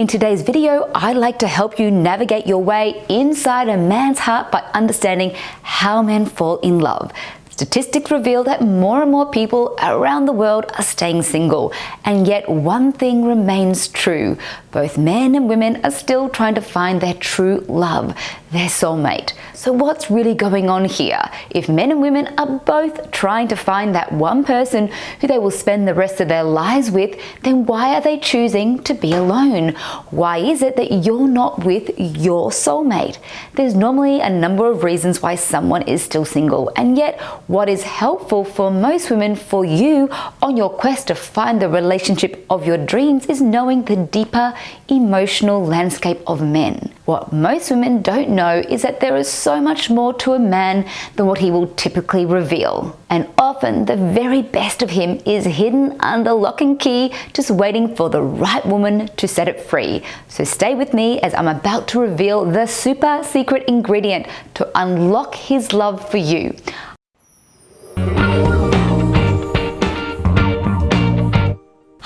In today's video, I'd like to help you navigate your way inside a man's heart by understanding how men fall in love. Statistics reveal that more and more people around the world are staying single, and yet one thing remains true. Both men and women are still trying to find their true love, their soulmate. So what's really going on here? If men and women are both trying to find that one person who they will spend the rest of their lives with, then why are they choosing to be alone? Why is it that you're not with your soulmate? There's normally a number of reasons why someone is still single, and yet what is helpful for most women for you on your quest to find the relationship of your dreams is knowing the deeper emotional landscape of men. What most women don't know is that there is so much more to a man than what he will typically reveal. And often the very best of him is hidden under lock and key, just waiting for the right woman to set it free. So stay with me as I'm about to reveal the super secret ingredient to unlock his love for you.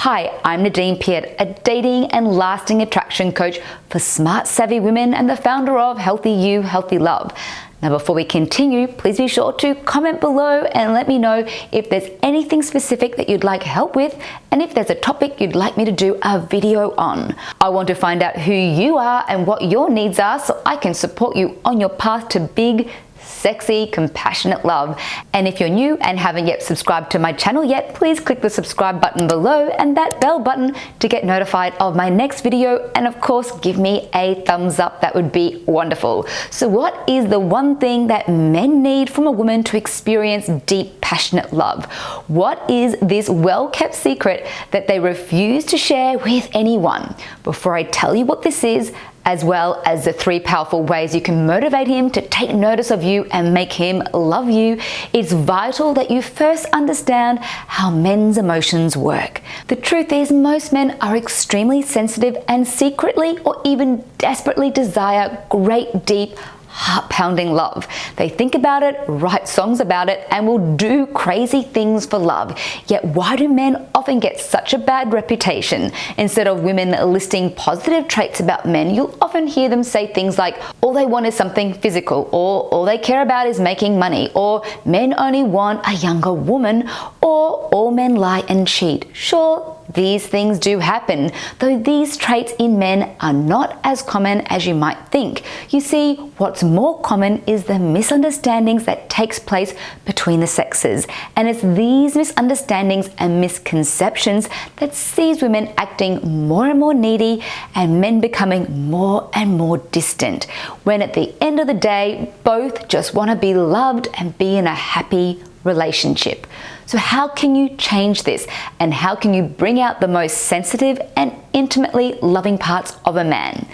Hi, I'm Nadine Piat, a dating and lasting attraction coach for smart, savvy women and the founder of Healthy You, Healthy Love. Now, before we continue, please be sure to comment below and let me know if there's anything specific that you'd like help with and if there's a topic you'd like me to do a video on. I want to find out who you are and what your needs are so I can support you on your path to big, sexy, compassionate love. And if you're new and haven't yet subscribed to my channel yet, please click the subscribe button below and that bell button to get notified of my next video. And of course, give me a thumbs up. That would be wonderful. So what is the one thing that men need from a woman to experience deep, passionate love? What is this well-kept secret that they refuse to share with anyone? Before I tell you what this is, as well as the three powerful ways you can motivate him to take notice of you and make him love you, it's vital that you first understand how men's emotions work. The truth is most men are extremely sensitive and secretly or even desperately desire great deep heart-pounding love. They think about it, write songs about it, and will do crazy things for love. Yet why do men often get such a bad reputation? Instead of women listing positive traits about men, you'll often hear them say things like, all they want is something physical, or all they care about is making money, or men only want a younger woman, or all men lie and cheat. Sure, these things do happen, though these traits in men are not as common as you might think. You see, what's more common is the misunderstandings that takes place between the sexes. And it's these misunderstandings and misconceptions that sees women acting more and more needy and men becoming more and more distant. When at the end of the day, both just want to be loved and be in a happy relationship. So how can you change this? And how can you bring out the most sensitive and intimately loving parts of a man?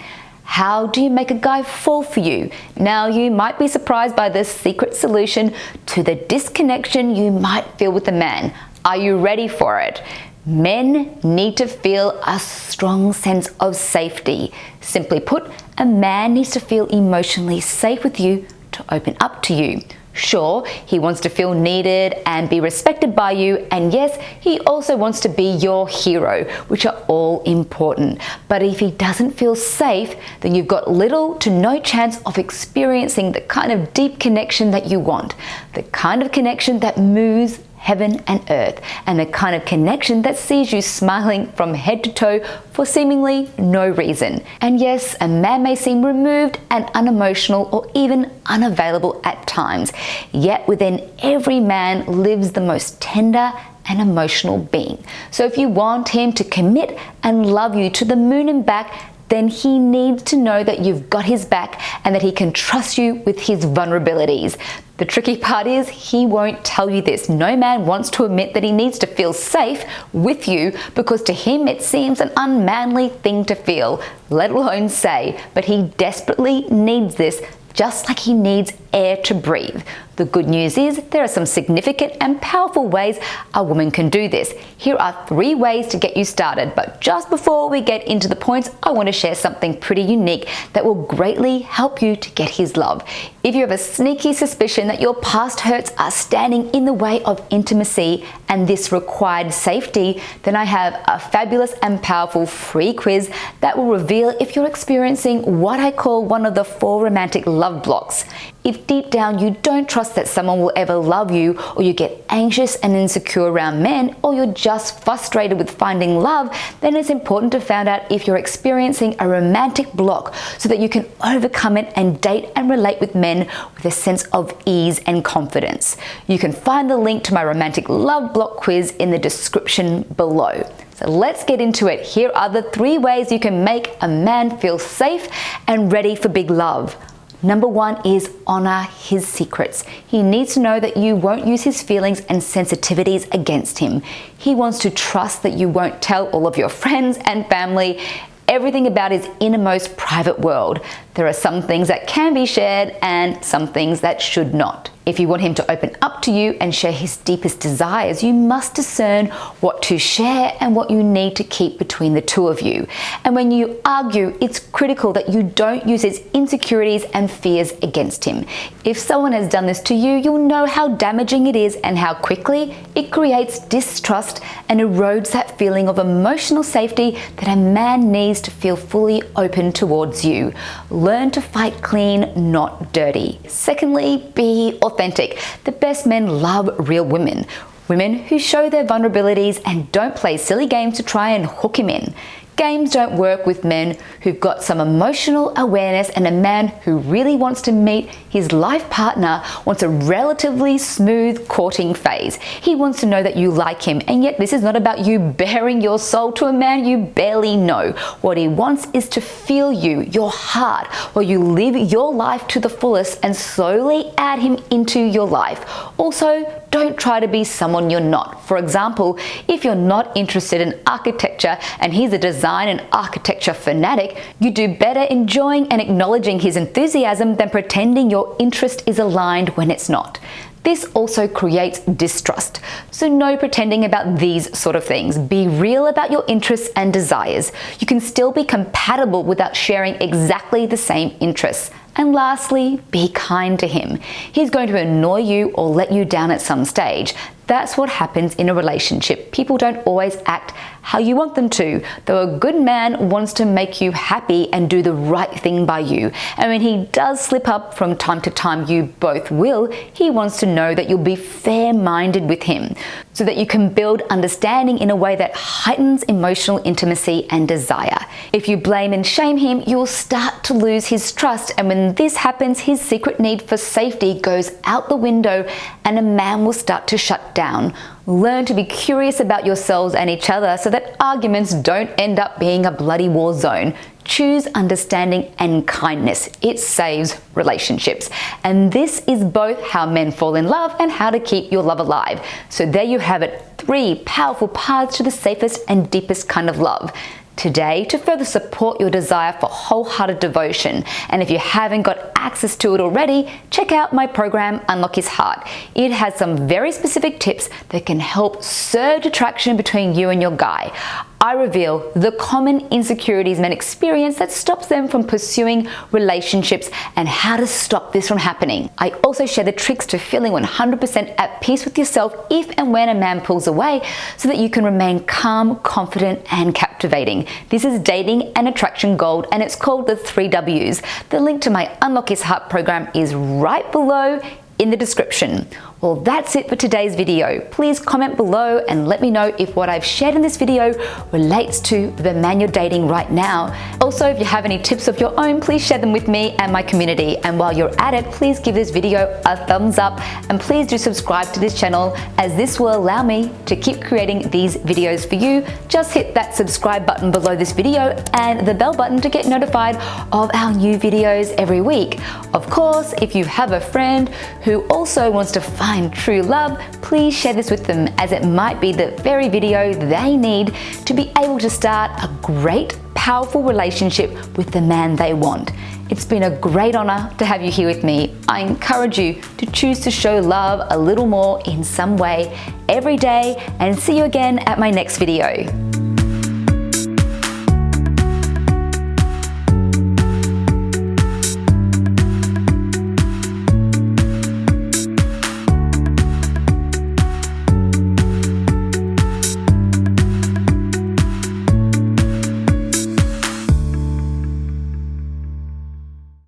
How do you make a guy fall for you? Now you might be surprised by this secret solution to the disconnection you might feel with a man. Are you ready for it? Men need to feel a strong sense of safety. Simply put, a man needs to feel emotionally safe with you to open up to you. Sure, he wants to feel needed and be respected by you, and yes, he also wants to be your hero, which are all important. But if he doesn't feel safe, then you've got little to no chance of experiencing the kind of deep connection that you want, the kind of connection that moves heaven and earth, and the kind of connection that sees you smiling from head to toe for seemingly no reason. And yes, a man may seem removed and unemotional or even unavailable at times, yet within every man lives the most tender and emotional being. So if you want him to commit and love you to the moon and back, then he needs to know that you've got his back and that he can trust you with his vulnerabilities. The tricky part is he won't tell you this. No man wants to admit that he needs to feel safe with you because to him it seems an unmanly thing to feel, let alone say, but he desperately needs this just like he needs air to breathe. The good news is there are some significant and powerful ways a woman can do this. Here are three ways to get you started, but just before we get into the points, I want to share something pretty unique that will greatly help you to get his love. If you have a sneaky suspicion that your past hurts are standing in the way of intimacy and this required safety, then I have a fabulous and powerful free quiz that will reveal if you're experiencing what I call one of the four romantic love blocks. If deep down you don't trust that someone will ever love you, or you get anxious and insecure around men, or you're just frustrated with finding love, then it's important to find out if you're experiencing a romantic block so that you can overcome it and date and relate with men with a sense of ease and confidence. You can find the link to my romantic love block quiz in the description below. So let's get into it. Here are the three ways you can make a man feel safe and ready for big love. Number one is honor his secrets. He needs to know that you won't use his feelings and sensitivities against him. He wants to trust that you won't tell all of your friends and family everything about his innermost private world. There are some things that can be shared and some things that should not. If you want him to open up to you and share his deepest desires, you must discern what to share and what you need to keep between the two of you. And when you argue, it's critical that you don't use his insecurities and fears against him. If someone has done this to you, you'll know how damaging it is and how quickly it creates distrust and erodes that feeling of emotional safety that a man needs to feel fully open towards you. Learn to fight clean, not dirty. Secondly, be authentic. The best men love real women. Women who show their vulnerabilities and don't play silly games to try and hook him in. Games don't work with men who've got some emotional awareness and a man who really wants to meet his life partner wants a relatively smooth courting phase. He wants to know that you like him and yet this is not about you baring your soul to a man you barely know. What he wants is to feel you, your heart, while you live your life to the fullest and slowly add him into your life. Also, don't try to be someone you're not. For example, if you're not interested in architecture and he's a design and architecture fanatic, you do better enjoying and acknowledging his enthusiasm than pretending your interest is aligned when it's not. This also creates distrust. So no pretending about these sort of things. Be real about your interests and desires. You can still be compatible without sharing exactly the same interests. And lastly, be kind to him. He's going to annoy you or let you down at some stage. That's what happens in a relationship. People don't always act how you want them to, though a good man wants to make you happy and do the right thing by you. And when he does slip up from time to time, you both will, he wants to know that you'll be fair-minded with him so that you can build understanding in a way that heightens emotional intimacy and desire. If you blame and shame him, you'll start to lose his trust. And when this happens, his secret need for safety goes out the window and a man will start to shut down. Learn to be curious about yourselves and each other so that arguments don't end up being a bloody war zone. Choose understanding and kindness. It saves relationships. And this is both how men fall in love and how to keep your love alive. So there you have it, three powerful paths to the safest and deepest kind of love today to further support your desire for wholehearted devotion. And if you haven't got access to it already, check out my program, Unlock His Heart. It has some very specific tips that can help surge attraction between you and your guy. I reveal the common insecurities men experience that stops them from pursuing relationships and how to stop this from happening. I also share the tricks to feeling 100% at peace with yourself if and when a man pulls away so that you can remain calm, confident, and captivating. This is dating and attraction gold and it's called the three W's. The link to my Unlock His Heart program is right below in the description. Well, that's it for today's video. Please comment below and let me know if what I've shared in this video relates to the man you're dating right now. Also, if you have any tips of your own, please share them with me and my community. And while you're at it, please give this video a thumbs up and please do subscribe to this channel as this will allow me to keep creating these videos for you. Just hit that subscribe button below this video and the bell button to get notified of our new videos every week. Of course, if you have a friend who who also wants to find true love, please share this with them as it might be the very video they need to be able to start a great, powerful relationship with the man they want. It's been a great honor to have you here with me. I encourage you to choose to show love a little more in some way every day and see you again at my next video.